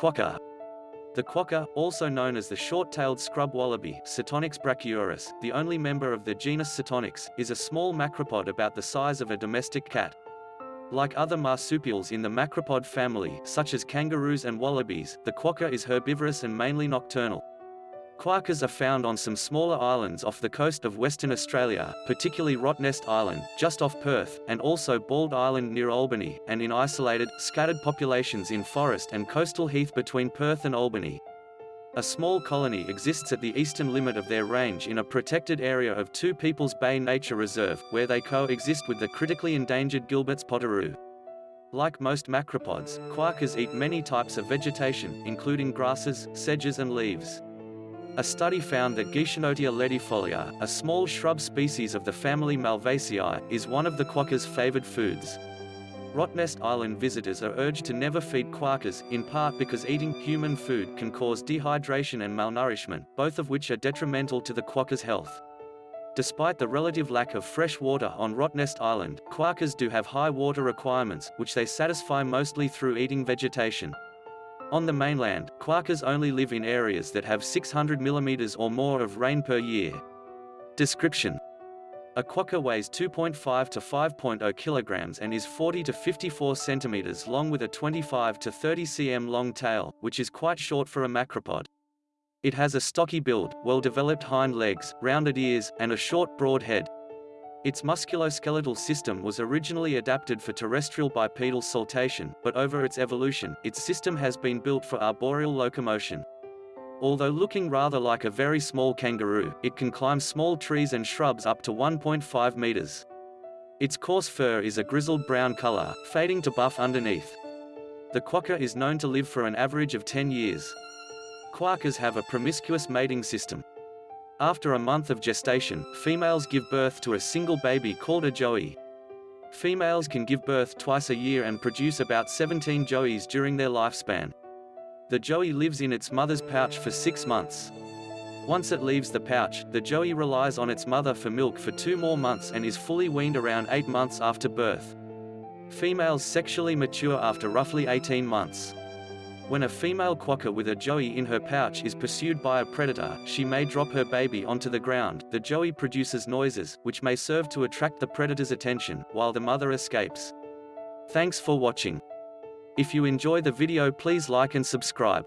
Quokka. The quokka, also known as the short-tailed scrub wallaby Setonix brachyurus, the only member of the genus Setonix, is a small macropod about the size of a domestic cat. Like other marsupials in the macropod family, such as kangaroos and wallabies, the quokka is herbivorous and mainly nocturnal. Quokkas are found on some smaller islands off the coast of Western Australia, particularly Rottnest Island, just off Perth, and also Bald Island near Albany, and in isolated, scattered populations in forest and coastal heath between Perth and Albany. A small colony exists at the eastern limit of their range in a protected area of Two Peoples Bay Nature Reserve, where they coexist with the critically endangered Gilbert's potoroo. Like most macropods, quokkas eat many types of vegetation, including grasses, sedges and leaves. A study found that Guichenotia ledifolia, a small shrub species of the family Malvaceae, is one of the quokka's favored foods. Rottnest Island visitors are urged to never feed quokkas, in part because eating human food can cause dehydration and malnourishment, both of which are detrimental to the quokka's health. Despite the relative lack of fresh water on Rottnest Island, quokkas do have high water requirements, which they satisfy mostly through eating vegetation. On the mainland, quokkas only live in areas that have 600 mm or more of rain per year. Description a quokka weighs 2.5 to 5.0 kilograms and is 40 to 54 centimeters long with a 25 to 30 cm long tail, which is quite short for a macropod. It has a stocky build, well-developed hind legs, rounded ears, and a short broad head. Its musculoskeletal system was originally adapted for terrestrial bipedal saltation, but over its evolution, its system has been built for arboreal locomotion. Although looking rather like a very small kangaroo, it can climb small trees and shrubs up to 1.5 meters. Its coarse fur is a grizzled brown color, fading to buff underneath. The quokka is known to live for an average of 10 years. Quokkas have a promiscuous mating system. After a month of gestation, females give birth to a single baby called a joey. Females can give birth twice a year and produce about 17 joeys during their lifespan. The joey lives in its mother's pouch for six months. Once it leaves the pouch, the joey relies on its mother for milk for two more months and is fully weaned around eight months after birth. Females sexually mature after roughly 18 months. When a female quokka with a joey in her pouch is pursued by a predator, she may drop her baby onto the ground. The joey produces noises, which may serve to attract the predator's attention, while the mother escapes. Thanks for watching. If you enjoy the video please like and subscribe.